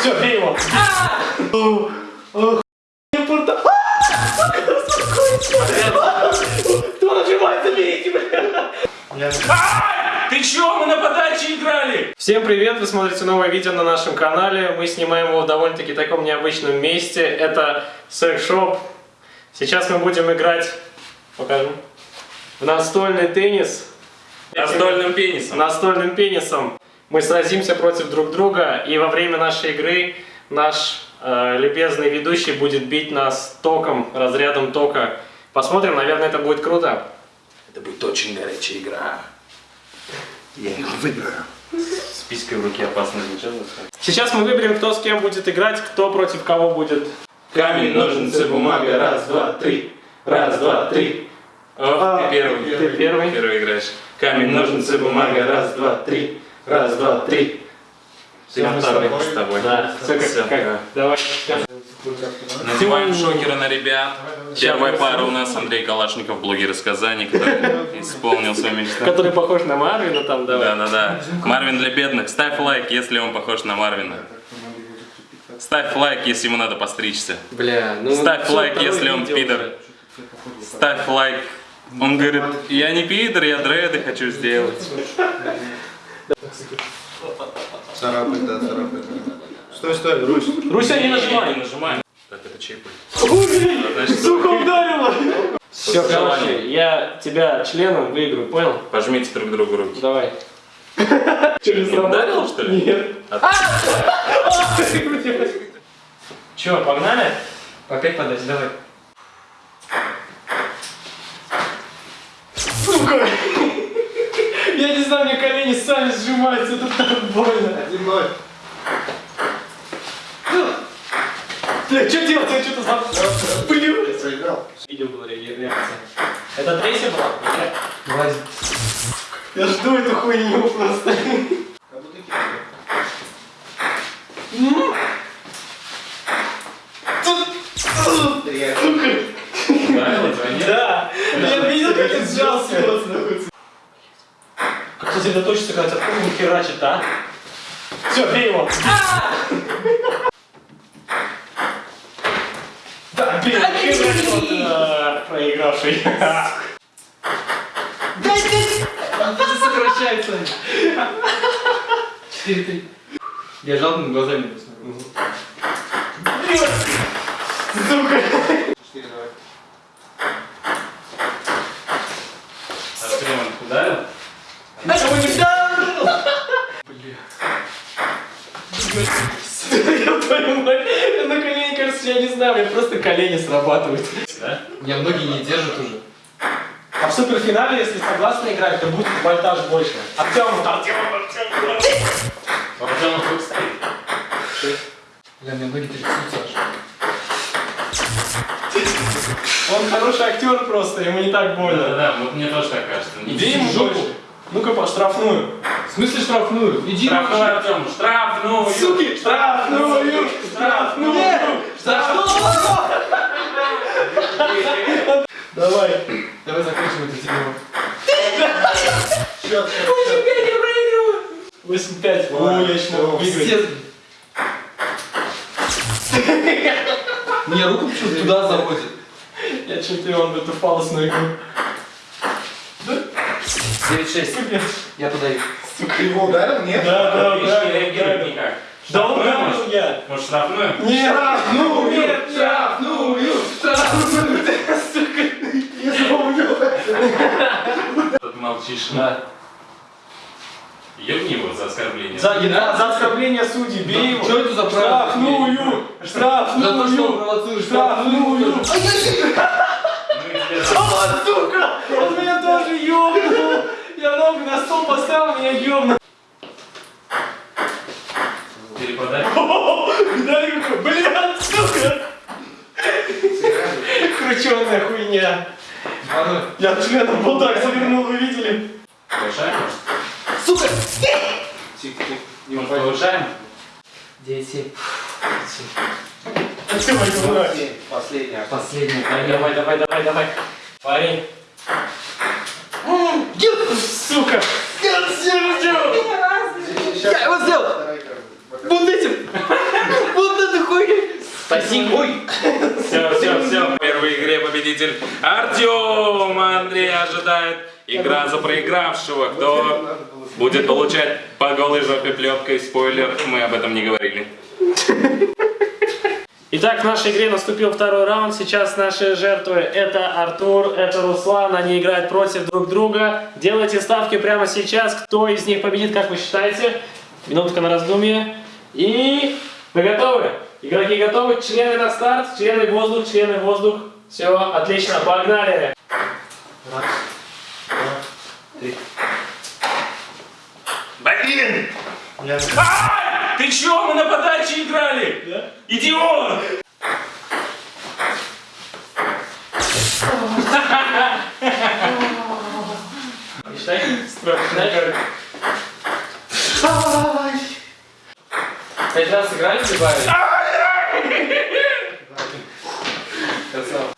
Все, бей его. Кто нажимает, заберите, бля. Ты чё, мы на подаче играли? Всем привет! Вы смотрите новое видео на нашем канале. Мы снимаем его в довольно-таки таком необычном месте. Это секс-шоп. Сейчас мы будем играть, покажу, в настольный теннис. Настольным пенисом. Настольным пенисом. Мы сразимся против друг друга, и во время нашей игры наш э, любезный ведущий будет бить нас током, разрядом тока. Посмотрим, наверное, это будет круто. Это будет очень горячая игра. Я его выиграю. С писькой в руке опасно звучало. Сейчас мы выберем, кто с кем будет играть, кто против кого будет. Камень, ножницы, бумага. Раз, два, три. Раз, два, три. О, ты первый. Ты первый. Первый играешь. Камень, ножницы, бумага. Раз, два, три. Раз, два, три. Мы с тобой. с тобой. Да, все как, Всё, как- да. Давай. Надеваем шокеры на ребят. Первая пара у нас Андрей Калашников, блогер из Казани, который исполнил свою мечту. Который похож на Марвина там, давай. Да-да-да. Марвин для бедных. Ставь лайк, если он похож на Марвина. Ставь лайк, если ему надо постричься. Бля, ну... Ставь лайк, если он пидор. Ставь лайк. Он говорит, я не пидор, я дреды хочу сделать. Царапай, да, царапай. Стой, стой, Русь. Руся, не нажимай. Не нажимаем. Так, это чей пульт? Сука, ударила! Все, короче, я тебя членом выиграю, понял? Пожмите друг другу руки. Давай. Не ударил, что ли? Нет. А- Че, погнали? Опять подать, давай. Сука! Я не знаю, мне колени сами сжимаются, это так больно. Один ноль. Бля, что делать? Я что-то за... Блин. Ты проиграл. Видео была ре- реакция. Это третья была? Нет? Я жду эту хуйню просто. Как будто кисть. Реально. Ударил тебя, нет? Да. Я видел, как ты сжался. Как сосредоточиться, когда тебя хуй херачит, а? Все, бей его. Да, бей, херачит вот, э, проигравший. Это сокращается. 4-3. Я жадными глазами не посмотрю. Сука. Четыре, давай. А что, он ударил? Этого не Я я на колени, кажется, я не знаю, меня просто колени срабатывают. Да? Меня многие не держат уже. А в суперфинале, если согласно играть, то будет вольтаж больше. Артем, Артем, Вот он тут стоит. Бля, меня ноги трясутся аж. Он хороший актер просто, ему не так больно. Да-да-да, вот мне тоже так кажется. Иди ему больше. Ну-ка, по штрафную. В смысле штрафную? Иди Штрафную. Артем, штрафную! Суки, штрафную, штрафную, штрафную. Давай. Давай закончим это тему. Счет, счет, счет. 8-5. О, я еще могу выиграть. Пиздец. Мне руку почему-то туда заводит. Я чемпион в эту фалосную игру. 9-6. Я подаю. Ты его ударил? Нет? Да, да, да. не реагирует да. никак. Да он Штрафную, ударил может? я. Может, штрафную? Нет, ну, нет, Штрафную! Штрафную! Я запомнил. Тут молчишь. Да. Ебни его за оскорбление. За, за оскорбление судей, бей его. Что это за правила? Штрафную! За то, что Штрафную! провоцируешь Штрафную! Ну за- А, сука! Ногу на стол поставил, меня ёбнул. Перепадай. Дай руку, блядь, сука! Крученая хуйня. Я членом вот так завернул, вы видели? Повышаем, может? Сука! Тихо, тихо. Не Может, упади. повышаем? 9-7. Давай, давай. Последняя. Последняя. Давай, давай, давай, давай. Парень. Сука! Я Сейчас. Я его сделал! Вторая игра. Вот этим! Спасибо. Ой. Все, все, все. В первой игре победитель Артем. Андрей ожидает игра за проигравшего. Кто будет получать по голой жопе плеткой? Спойлер, мы об этом не говорили. Итак, в нашей игре наступил второй раунд. Сейчас наши жертвы это Артур, это Руслан. Они играют против друг друга. Делайте ставки прямо сейчас. Кто из них победит, как вы считаете? Минутка на раздумье. И вы готовы? Игроки готовы? Члены на старт. Члены воздух, члены воздух. Все, отлично, погнали. Блин! А! Ты чё, мы на подаче играли? Идиот! Считай. Считай. Пять раз сыграли, прибавили? Красава.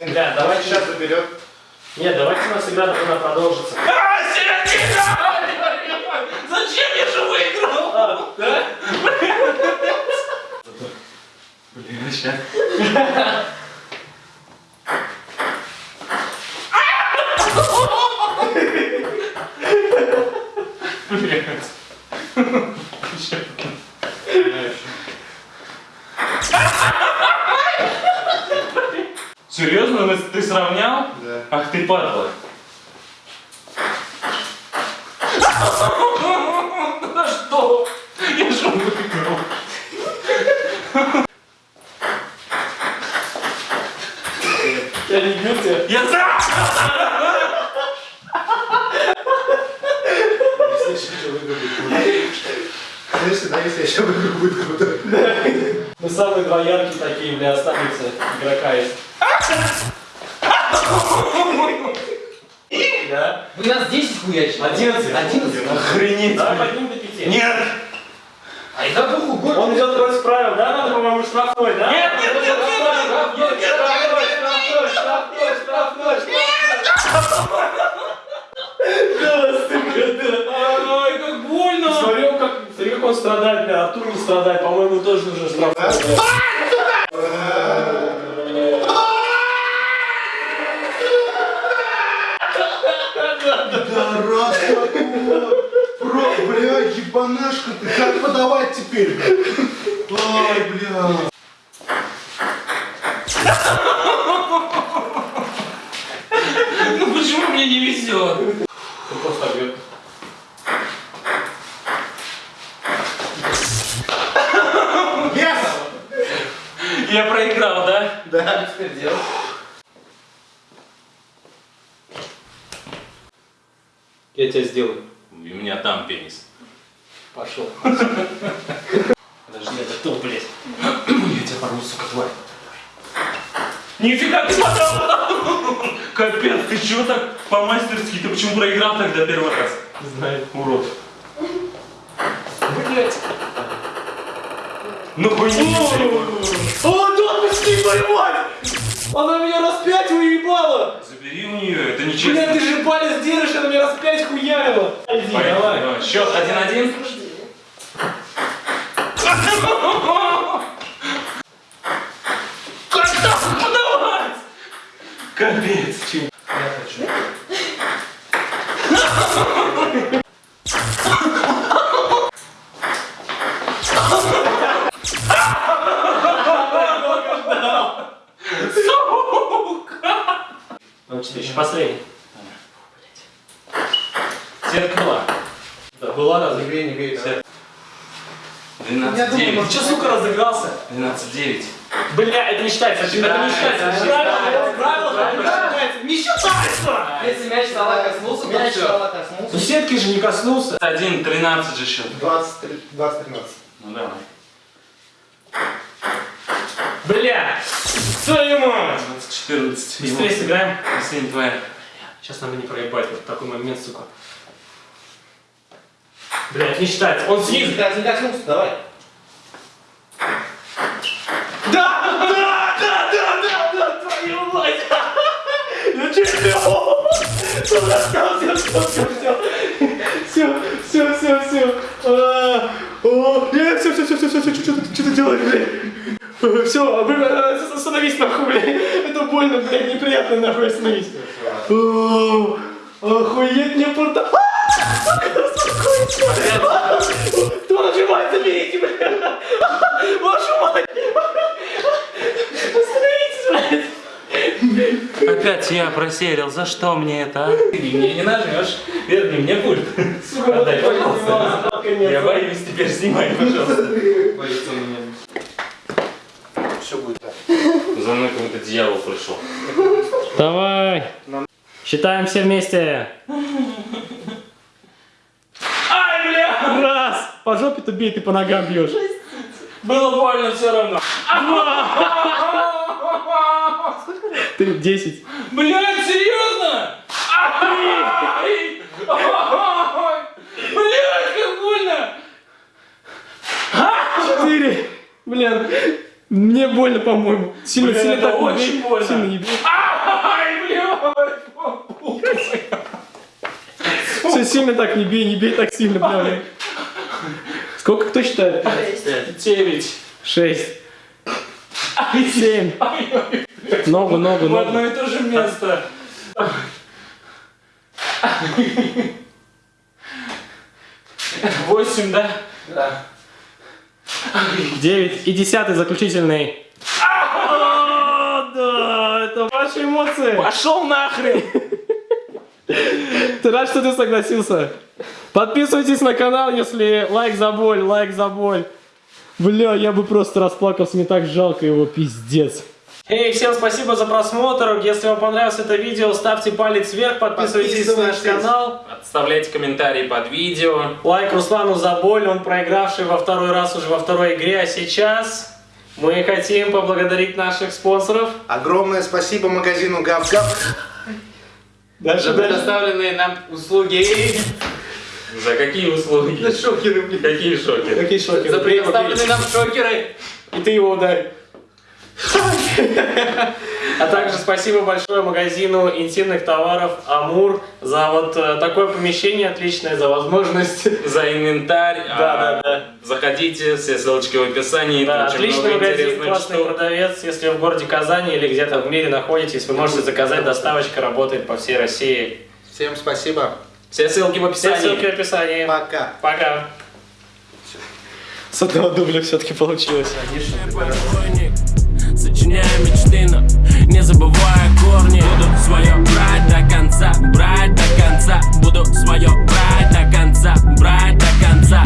Бля, давайте Сейчас заберет. Нет, давайте у нас игра должна продолжиться. А, середина! Зачем я же выиграл? А, да? Блин, сейчас. Серьезно, Вы- ты сравнял? Да. Ах ты падла. Да что? Я же выиграл. Я не бью тебя. Я за! Если, да, если еще выиграю, будет круто. Мы самые два яркие такие, бля, останется игрока есть. Да? Вы нас 10 хуячили. Одиннадцать. 11? Охренеть. Давай поднимем до пяти. Нет! А это похуй, год. Он идет против правил, да? Надо, по-моему, штрафной, да? Нет, нет, нет, нет, Штрафной, штрафной, штрафной, штрафной, штрафной, штрафной. Да, сука, да. Ай, как больно! Смотри, как, смотри, как он страдает, бля, Артур не страдает, по-моему, тоже нужен штрафной. Раз такого. Про, бля, ебанашка ты. Как подавать теперь, бля? Ай, бля. Ну почему мне не везет? Он просто объект. Yes! Я проиграл, да? Да. теперь делать? Я тебя сделаю. У меня там пенис. Пошел. Подожди, это кто, блядь? Я тебя порву, сука, тварь. Нифига ты подал! Капец, ты чего так по-мастерски? Ты почему проиграл тогда первый раз? Не знаю, урод. Блять. Ну хуйня! О, да, отпусти, твою мать! Она меня раз пять уебала! Забери у нее, это Бля, нечестно. ты же палец держишь, она меня раз пять хуярила! Иди, Поехали, давай. давай. Счет 1-1. Как так подавать? Капец. чем- Научите, еще последний. Зеркала. Да, была разве? Не не бей, да. 12-9. Че, сука, разыгрался? 12-9. Бля, это не считается, это не считается. Правила, не считается. Не считается! Если мяч стола коснулся, то Мяч стола Ну сетки же не коснулся. 1-13 же счет. 20-13. Ну давай. Бля! Твою мать! 14. Быстрее сыграем. Последняя твоя. Сейчас надо не проебать вот такой момент, сука. Блять, не считается. Он снизу. Не, не коснулся, давай. Да! Да! Да! Да! Да! Да! Твою мать! Ну че ты? все, все, все, все, все. Все, все, все, все. А, о, нет, все, все, все, все, все, что ты, что ты делаешь, блядь? Все, а а, остановись нахуй, блядь. Это больно, блядь, неприятно нахуй, остановись. Охуеть, мне порта... Кто нажимает, заберите, блядь. Вашу мать. Остановитесь, блядь. Опять я просерил, за что мне это, а? Ты мне не нажмешь. Верни мне пульт. Отдай, пожалуйста. Я боюсь, теперь снимай, пожалуйста. Боится меня. Все будет так. За мной какой-то дьявол пришел. Давай. Считаем все вместе. Ай, бля! Раз. По жопе-то бей, ты по ногам бьешь. Было больно все равно. Ты 10. Блядь, серьезно? Блядь, как больно! 4. Блин. Мне больно, по-моему. Сильно, сильно так очень больно. Сильно не бей. Ай, блядь! Все сильно так не бей, не бей так сильно, бля. Сколько кто считает? Девять. 6. 7. Ногу, ногу, В одно ногу. и то же место. Восемь, да? 9. И десятый заключительный. О, Да, это ваши эмоции. Пошел нахрен! Ты рад, что ты согласился? Подписывайтесь на канал, если лайк за боль, лайк за боль. Бля, я бы просто расплакался, мне так жалко его, пиздец. Эй, всем спасибо за просмотр. Если вам понравилось это видео, ставьте палец вверх, подписывайтесь на наш Подписывайтесь. канал. Оставляйте комментарии под видео. Лайк Руслану за боль, он проигравший во второй раз уже во второй игре, а сейчас мы хотим поблагодарить наших спонсоров. Огромное спасибо магазину Гав-Гав. Дальше, За предоставленные нам услуги. За какие услуги? Шокеры, блин. Какие шоки? Какие шоки? За предоставленные нам шокеры. И ты его ударь. А также спасибо большое магазину интимных товаров Амур за вот э, такое помещение отличное, за возможность. За инвентарь. Да, А, да, да. Заходите, все ссылочки в описании. Да, отличный магазин, классный штук. продавец. Если в городе Казани или где-то в мире находитесь, вы можете заказать, доставочка работает по всей России. Всем спасибо. Все ссылки в Все описании. ссылки в описании. Пока. Пока. С одного дубля все-таки получилось. Сочиняя мечты, но не забывая корни Буду свое брать до конца, брать до конца Буду свое брать до конца, брать до конца